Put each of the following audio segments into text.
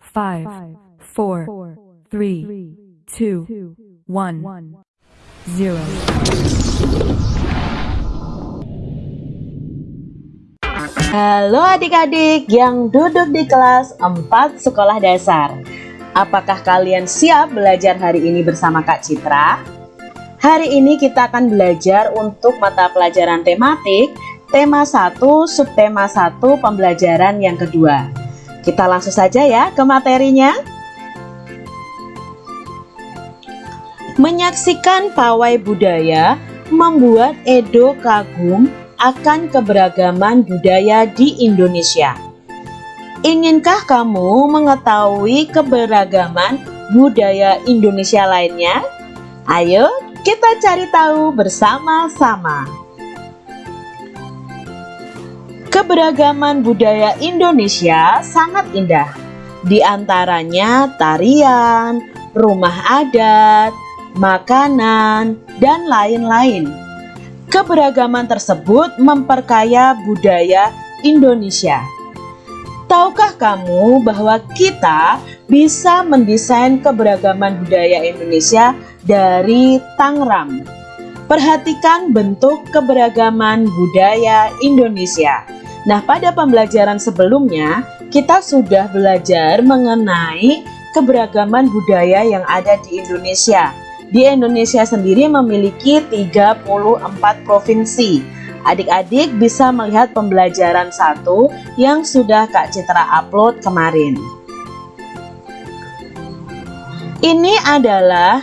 five, four, three, two, one, zero. Halo adik-adik yang duduk di kelas 4 sekolah dasar Apakah kalian siap belajar hari ini bersama Kak Citra? Hari ini kita akan belajar untuk mata pelajaran tematik Tema 1, subtema 1, pembelajaran yang kedua Kita langsung saja ya ke materinya Menyaksikan pawai budaya membuat Edo kagum akan keberagaman budaya di Indonesia. Inginkah kamu mengetahui keberagaman budaya Indonesia lainnya? Ayo kita cari tahu bersama-sama. Keberagaman budaya Indonesia sangat indah. Di antaranya tarian, rumah adat, makanan, dan lain-lain. Keberagaman tersebut memperkaya budaya Indonesia. Tahukah kamu bahwa kita bisa mendesain keberagaman budaya Indonesia dari Tangram? Perhatikan bentuk keberagaman budaya Indonesia. Nah, pada pembelajaran sebelumnya, kita sudah belajar mengenai keberagaman budaya yang ada di Indonesia di Indonesia sendiri memiliki 34 provinsi. Adik-adik bisa melihat pembelajaran satu yang sudah Kak Citra upload kemarin. Ini adalah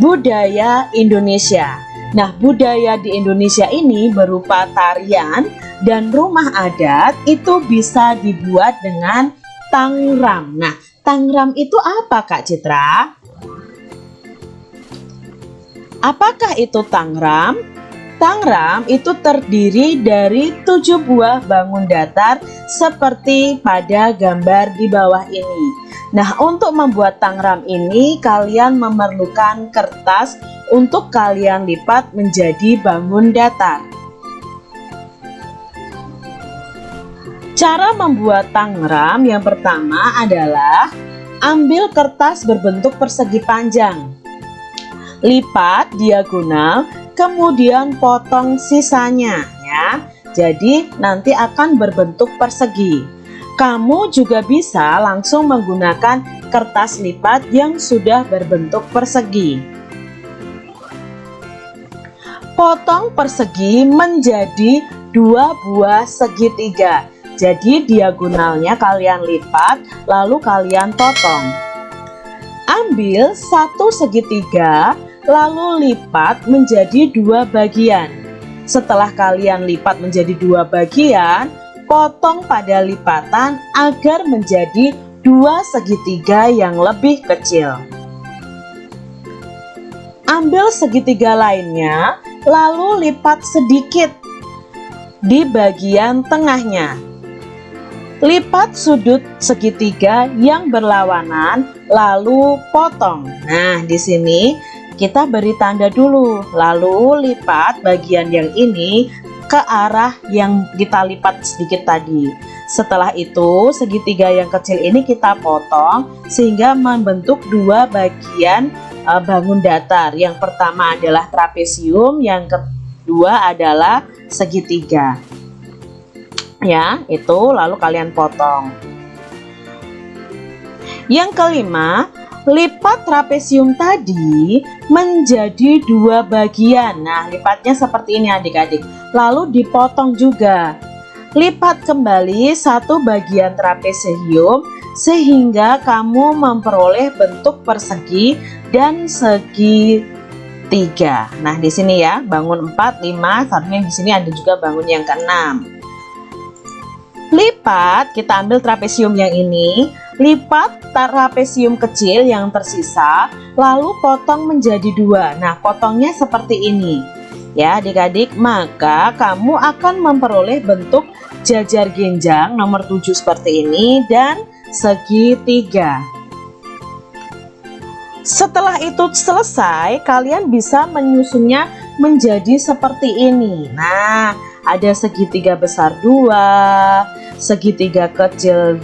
budaya Indonesia. Nah, budaya di Indonesia ini berupa tarian dan rumah adat itu bisa dibuat dengan tangram. Nah, tangram itu apa Kak Citra? Apakah itu Tangram? Tangram itu terdiri dari tujuh buah bangun datar seperti pada gambar di bawah ini. Nah, untuk membuat tangram ini kalian memerlukan kertas untuk kalian lipat menjadi bangun datar. Cara membuat tangram yang pertama adalah ambil kertas berbentuk persegi panjang lipat diagonal, kemudian potong sisanya ya. Jadi nanti akan berbentuk persegi. Kamu juga bisa langsung menggunakan kertas lipat yang sudah berbentuk persegi. Potong persegi menjadi dua buah segitiga. Jadi diagonalnya kalian lipat lalu kalian potong. Ambil satu segitiga lalu lipat menjadi dua bagian. Setelah kalian lipat menjadi dua bagian, potong pada lipatan agar menjadi dua segitiga yang lebih kecil. Ambil segitiga lainnya, lalu lipat sedikit di bagian tengahnya. Lipat sudut segitiga yang berlawanan, lalu potong. Nah, di sini kita beri tanda dulu lalu lipat bagian yang ini ke arah yang kita lipat sedikit tadi. Setelah itu segitiga yang kecil ini kita potong sehingga membentuk dua bagian uh, bangun datar. Yang pertama adalah trapesium yang kedua adalah segitiga. Ya itu lalu kalian potong. Yang kelima lipat trapesium tadi menjadi dua bagian. Nah lipatnya seperti ini adik-adik. Lalu dipotong juga. Lipat kembali satu bagian trapesium Sehingga kamu memperoleh bentuk persegi dan segi tiga. Nah di sini ya bangun 4, 5 Seharusnya di sini ada juga bangun yang keenam. Lipat kita ambil trapesium yang ini Lipat trapesium kecil yang tersisa, lalu potong menjadi dua. Nah, potongnya seperti ini. Ya, adik-adik, maka kamu akan memperoleh bentuk jajar genjang nomor 7 seperti ini dan segitiga. Setelah itu selesai, kalian bisa menyusunnya menjadi seperti ini. Nah, ada segitiga besar dua, segitiga kecil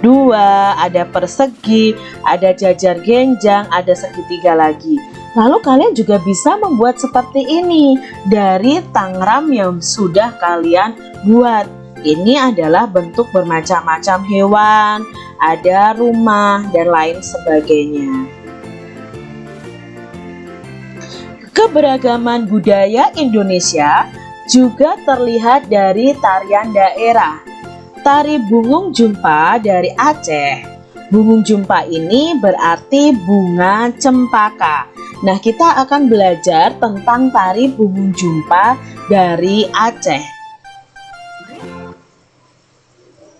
dua, ada persegi, ada jajar genjang, ada segitiga lagi. Lalu kalian juga bisa membuat seperti ini dari tangram yang sudah kalian buat. Ini adalah bentuk bermacam-macam hewan, ada rumah, dan lain sebagainya. Keberagaman budaya Indonesia juga terlihat dari tarian daerah. Tari bungung jumpa dari Aceh. Bungung jumpa ini berarti bunga cempaka. Nah, kita akan belajar tentang tari bungung jumpa dari Aceh.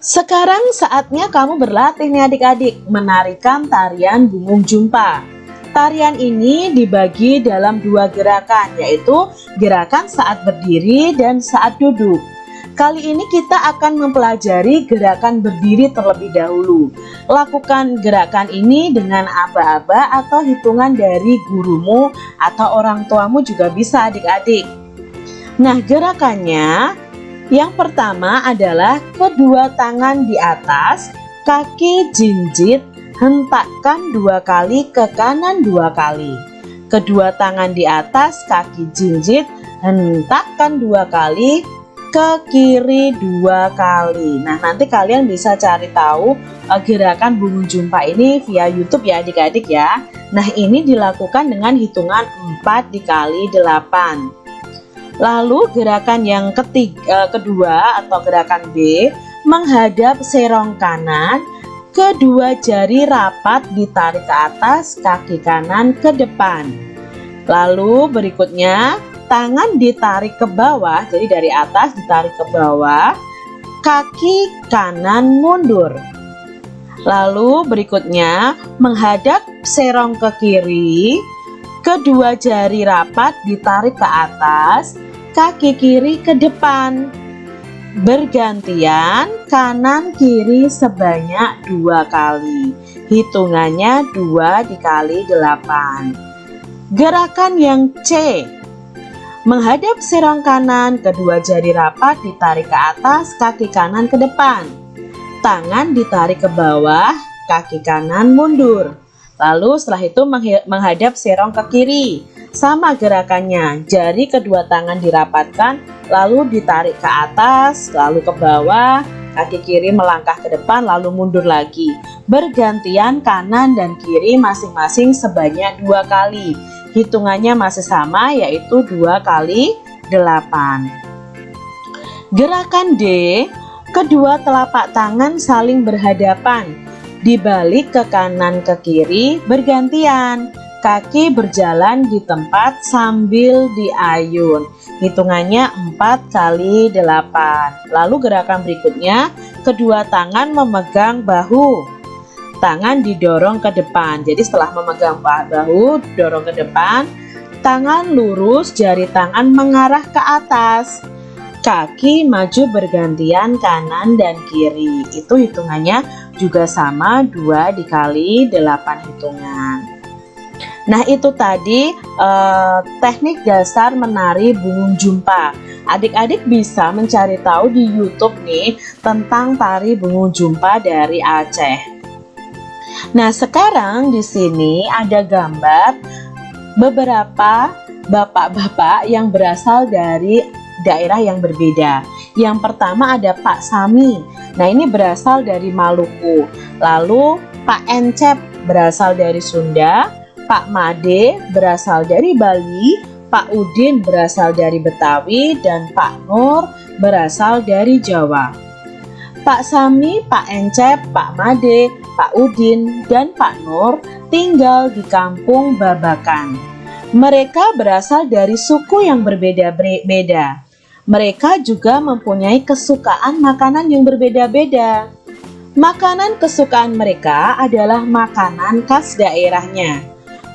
Sekarang saatnya kamu berlatih nih adik-adik menarikan tarian bungung jumpa. Tarian ini dibagi dalam dua gerakan, yaitu gerakan saat berdiri dan saat duduk. Kali ini kita akan mempelajari gerakan berdiri terlebih dahulu. Lakukan gerakan ini dengan aba-aba atau hitungan dari gurumu atau orang tuamu juga bisa adik-adik. Nah gerakannya yang pertama adalah kedua tangan di atas, kaki jinjit, hentakkan dua kali ke kanan dua kali. Kedua tangan di atas, kaki jinjit, hentakkan dua kali ke kiri dua kali. Nah, nanti kalian bisa cari tahu uh, gerakan bungu jumpa ini via YouTube ya adik-adik ya. Nah, ini dilakukan dengan hitungan 4 dikali 8. Lalu gerakan yang ketiga, uh, kedua atau gerakan B menghadap serong kanan Kedua jari rapat ditarik ke atas, kaki kanan ke depan. Lalu berikutnya, tangan ditarik ke bawah, jadi dari atas ditarik ke bawah, kaki kanan mundur. Lalu berikutnya, menghadap serong ke kiri, kedua jari rapat ditarik ke atas, kaki kiri ke depan bergantian kanan kiri sebanyak dua kali hitungannya dua dikali delapan. gerakan yang C menghadap serong kanan kedua jari rapat ditarik ke atas kaki kanan ke depan tangan ditarik ke bawah kaki kanan mundur lalu setelah itu menghadap serong ke kiri sama gerakannya, jari kedua tangan dirapatkan, lalu ditarik ke atas, lalu ke bawah, kaki kiri melangkah ke depan, lalu mundur lagi. Bergantian kanan dan kiri masing-masing sebanyak dua kali. Hitungannya masih sama, yaitu dua kali delapan. Gerakan D, kedua telapak tangan saling berhadapan, dibalik ke kanan ke kiri bergantian kaki berjalan di tempat sambil diayun. Hitungannya 4 kali 8. Lalu gerakan berikutnya, kedua tangan memegang bahu. Tangan didorong ke depan. Jadi setelah memegang bahu, dorong ke depan, tangan lurus, jari tangan mengarah ke atas. Kaki maju bergantian kanan dan kiri. Itu hitungannya juga sama 2 dikali 8 hitungan. Nah itu tadi eh, teknik dasar menari bungung jumpa. Adik-adik bisa mencari tahu di YouTube nih tentang tari bungung jumpa dari Aceh. Nah sekarang di sini ada gambar beberapa bapak-bapak yang berasal dari daerah yang berbeda. Yang pertama ada Pak Sami. Nah ini berasal dari Maluku. Lalu Pak Encep berasal dari Sunda. Pak Made berasal dari Bali, Pak Udin berasal dari Betawi, dan Pak Nur berasal dari Jawa. Pak Sami, Pak Encep, Pak Made, Pak Udin, dan Pak Nur tinggal di kampung Babakan. Mereka berasal dari suku yang berbeda-beda. Mereka juga mempunyai kesukaan makanan yang berbeda-beda. Makanan kesukaan mereka adalah makanan khas daerahnya.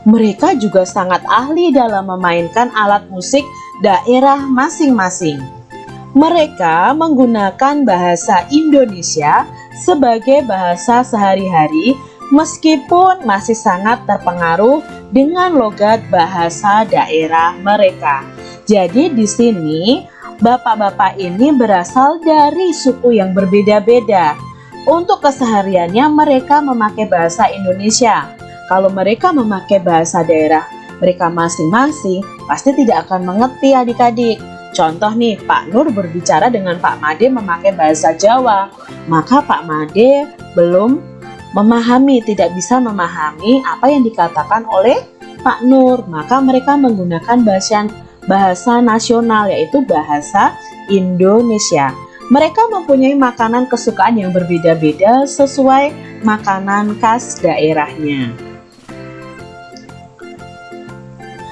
Mereka juga sangat ahli dalam memainkan alat musik daerah masing-masing. Mereka menggunakan bahasa Indonesia sebagai bahasa sehari-hari meskipun masih sangat terpengaruh dengan logat bahasa daerah mereka. Jadi di sini bapak-bapak ini berasal dari suku yang berbeda-beda. Untuk kesehariannya mereka memakai bahasa Indonesia. Kalau mereka memakai bahasa daerah mereka masing-masing, pasti tidak akan mengerti adik-adik. Contoh nih, Pak Nur berbicara dengan Pak Made memakai bahasa Jawa, maka Pak Made belum memahami, tidak bisa memahami apa yang dikatakan oleh Pak Nur. Maka mereka menggunakan bahasa bahasa nasional yaitu bahasa Indonesia. Mereka mempunyai makanan kesukaan yang berbeda-beda sesuai makanan khas daerahnya.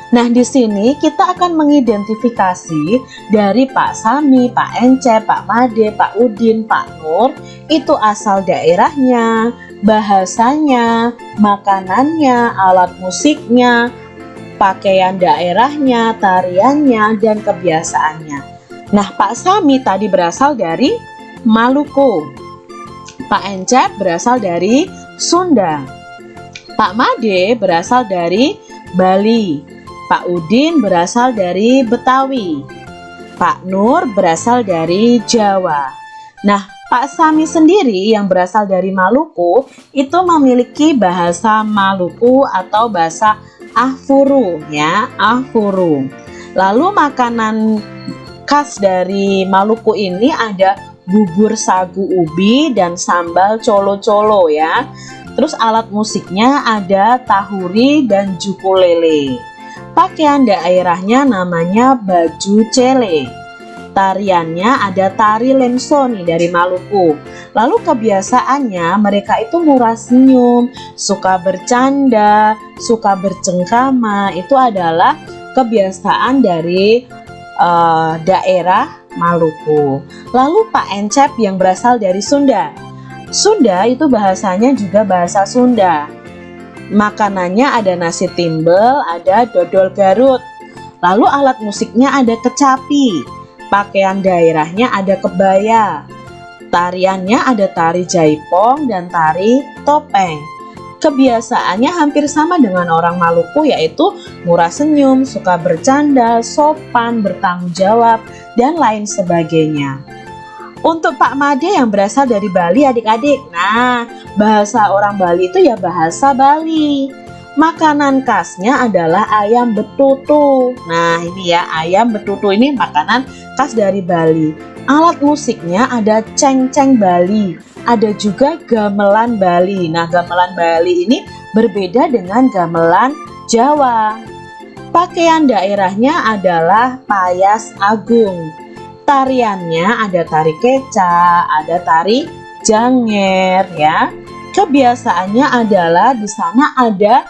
Nah, di sini kita akan mengidentifikasi dari Pak Sami, Pak Ence, Pak Made, Pak Udin, Pak Nur, itu asal daerahnya, bahasanya, makanannya, alat musiknya, pakaian daerahnya, tariannya, dan kebiasaannya. Nah, Pak Sami tadi berasal dari Maluku. Pak Encep berasal dari Sunda. Pak Made berasal dari Bali. Pak Udin berasal dari Betawi. Pak Nur berasal dari Jawa. Nah, Pak Sami sendiri yang berasal dari Maluku itu memiliki bahasa Maluku atau bahasa Ahfuru ya, Ahfuru. Lalu makanan khas dari Maluku ini ada bubur sagu ubi dan sambal colo-colo ya. Terus alat musiknya ada tahuri dan jukulele. Pakaian daerahnya namanya baju cele. Tariannya ada tari lemso nih dari Maluku. Lalu kebiasaannya mereka itu murah senyum, suka bercanda, suka bercengkrama. Itu adalah kebiasaan dari uh, daerah Maluku. Lalu Pak Encep yang berasal dari Sunda. Sunda itu bahasanya juga bahasa Sunda. Makanannya ada nasi timbel, ada dodol garut. Lalu alat musiknya ada kecapi. Pakaian daerahnya ada kebaya. Tariannya ada tari jaipong dan tari topeng. Kebiasaannya hampir sama dengan orang Maluku yaitu murah senyum, suka bercanda, sopan, bertanggung jawab, dan lain sebagainya. Untuk Pak Made yang berasal dari Bali adik-adik, nah bahasa orang Bali itu ya bahasa Bali. Makanan khasnya adalah ayam betutu. Nah ini ya ayam betutu ini makanan khas dari Bali. Alat musiknya ada ceng-ceng Bali ada juga gamelan Bali. Nah, gamelan Bali ini berbeda dengan gamelan Jawa. Pakaian daerahnya adalah payas agung. Tariannya ada tari keca, ada tari janger ya. Kebiasaannya adalah di sana ada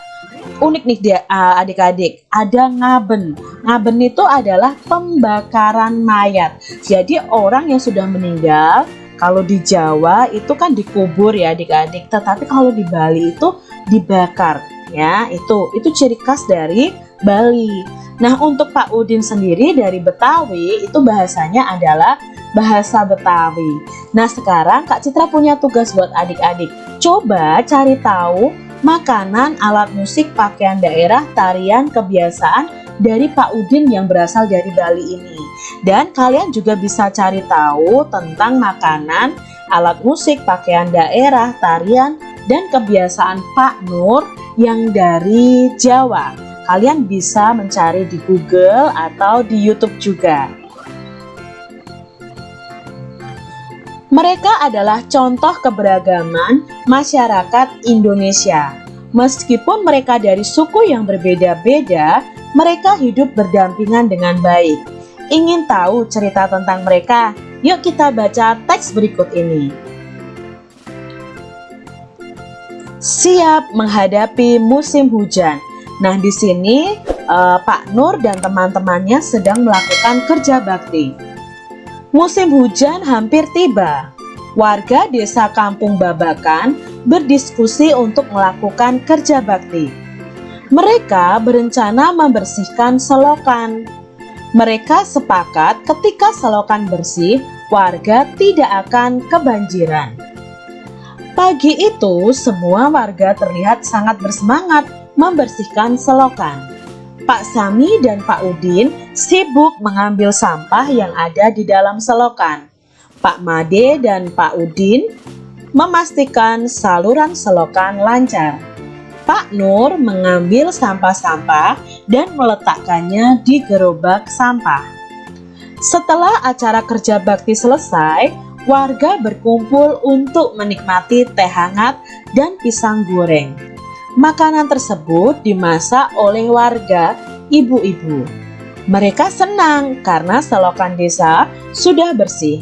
unik nih dia adik-adik ada ngaben ngaben itu adalah pembakaran mayat jadi orang yang sudah meninggal kalau di Jawa itu kan dikubur ya adik-adik, tetapi kalau di Bali itu dibakar ya. Itu itu ciri khas dari Bali. Nah, untuk Pak Udin sendiri dari Betawi itu bahasanya adalah bahasa Betawi. Nah, sekarang Kak Citra punya tugas buat adik-adik. Coba cari tahu makanan, alat musik, pakaian daerah, tarian, kebiasaan dari Pak Udin yang berasal dari Bali ini. Dan kalian juga bisa cari tahu tentang makanan, alat musik, pakaian daerah, tarian, dan kebiasaan Pak Nur yang dari Jawa. Kalian bisa mencari di Google atau di YouTube juga. Mereka adalah contoh keberagaman masyarakat Indonesia. Meskipun mereka dari suku yang berbeda-beda, mereka hidup berdampingan dengan baik. Ingin tahu cerita tentang mereka? Yuk kita baca teks berikut ini. Siap menghadapi musim hujan. Nah, di sini uh, Pak Nur dan teman-temannya sedang melakukan kerja bakti. Musim hujan hampir tiba. Warga desa Kampung Babakan berdiskusi untuk melakukan kerja bakti. Mereka berencana membersihkan selokan. Mereka sepakat ketika selokan bersih, warga tidak akan kebanjiran. Pagi itu, semua warga terlihat sangat bersemangat membersihkan selokan. Pak Sami dan Pak Udin sibuk mengambil sampah yang ada di dalam selokan. Pak Made dan Pak Udin memastikan saluran selokan lancar. Pak Nur mengambil sampah-sampah dan meletakkannya di gerobak sampah. Setelah acara kerja bakti selesai, warga berkumpul untuk menikmati teh hangat dan pisang goreng. Makanan tersebut dimasak oleh warga ibu-ibu. Mereka senang karena selokan desa sudah bersih.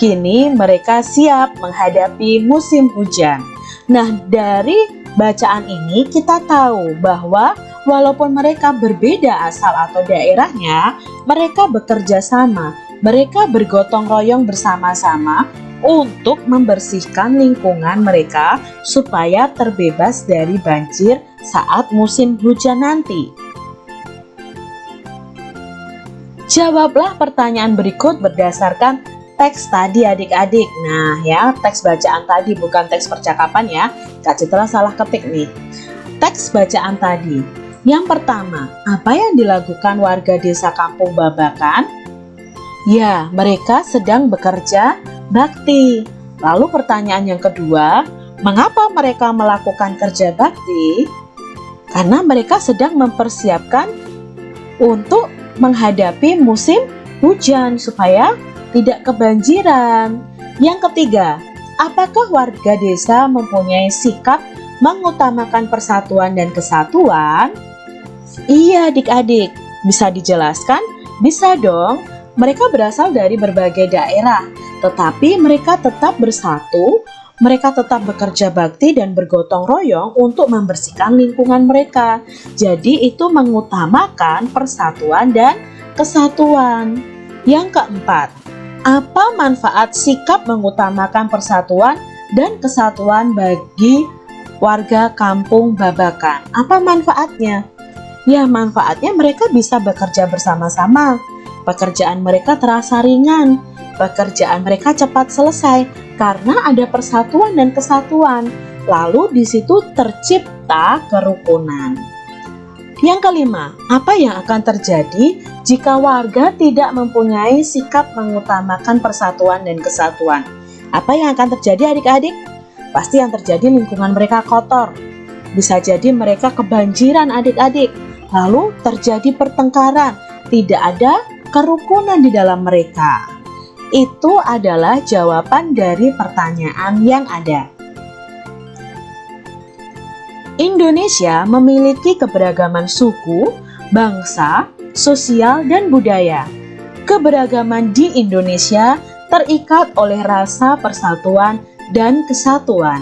Kini mereka siap menghadapi musim hujan. Nah, dari bacaan ini kita tahu bahwa walaupun mereka berbeda asal atau daerahnya, mereka bekerja sama, mereka bergotong royong bersama-sama untuk membersihkan lingkungan mereka supaya terbebas dari banjir saat musim hujan nanti. Jawablah pertanyaan berikut berdasarkan teks tadi adik-adik. Nah ya, teks bacaan tadi bukan teks percakapan ya. Kak Citra salah ketik nih. Teks bacaan tadi. Yang pertama, apa yang dilakukan warga desa Kampung Babakan? Ya, mereka sedang bekerja bakti. Lalu pertanyaan yang kedua, mengapa mereka melakukan kerja bakti? Karena mereka sedang mempersiapkan untuk menghadapi musim hujan supaya tidak kebanjiran. Yang ketiga, apakah warga desa mempunyai sikap mengutamakan persatuan dan kesatuan? Iya adik-adik, bisa dijelaskan? Bisa dong, mereka berasal dari berbagai daerah, tetapi mereka tetap bersatu, mereka tetap bekerja bakti dan bergotong royong untuk membersihkan lingkungan mereka. Jadi itu mengutamakan persatuan dan kesatuan. Yang keempat, apa manfaat sikap mengutamakan persatuan dan kesatuan bagi warga kampung Babakan? Apa manfaatnya? Ya, manfaatnya mereka bisa bekerja bersama-sama. Pekerjaan mereka terasa ringan. Pekerjaan mereka cepat selesai karena ada persatuan dan kesatuan. Lalu di situ tercipta kerukunan. Yang kelima, apa yang akan terjadi jika warga tidak mempunyai sikap mengutamakan persatuan dan kesatuan? Apa yang akan terjadi adik-adik? Pasti yang terjadi lingkungan mereka kotor. Bisa jadi mereka kebanjiran adik-adik. Lalu terjadi pertengkaran, tidak ada kerukunan di dalam mereka. Itu adalah jawaban dari pertanyaan yang ada. Indonesia memiliki keberagaman suku, bangsa, sosial, dan budaya. Keberagaman di Indonesia terikat oleh rasa persatuan dan kesatuan.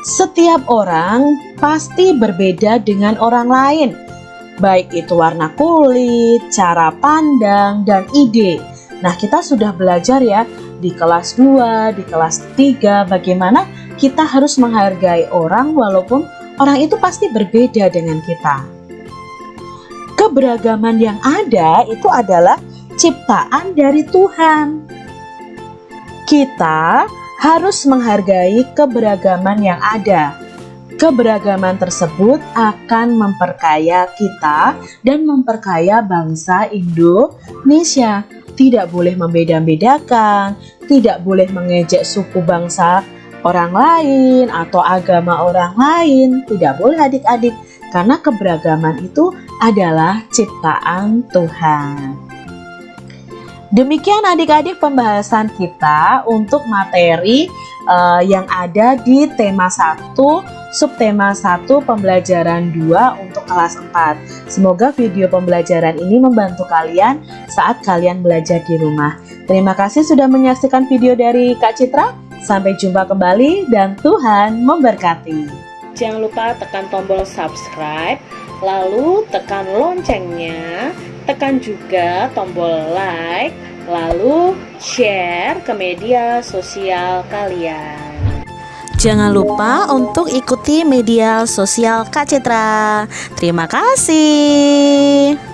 Setiap orang pasti berbeda dengan orang lain, baik itu warna kulit, cara pandang, dan ide. Nah, kita sudah belajar ya di kelas 2, di kelas 3 bagaimana kita harus menghargai orang walaupun orang itu pasti berbeda dengan kita. Keberagaman yang ada itu adalah ciptaan dari Tuhan. Kita harus menghargai keberagaman yang ada. Keberagaman tersebut akan memperkaya kita dan memperkaya bangsa Indonesia. Tidak boleh membeda-bedakan, tidak boleh mengejek suku bangsa orang lain atau agama orang lain. Tidak boleh adik-adik karena keberagaman itu adalah ciptaan Tuhan. Demikian adik-adik pembahasan kita untuk materi uh, yang ada di tema 1, subtema 1, pembelajaran 2 untuk kelas 4. Semoga video pembelajaran ini membantu kalian saat kalian belajar di rumah. Terima kasih sudah menyaksikan video dari Kak Citra. Sampai jumpa kembali dan Tuhan memberkati. Jangan lupa tekan tombol subscribe, lalu tekan loncengnya, tekan juga tombol like, lalu share ke media sosial kalian. Jangan lupa untuk ikuti media sosial Kak Citra. Terima kasih.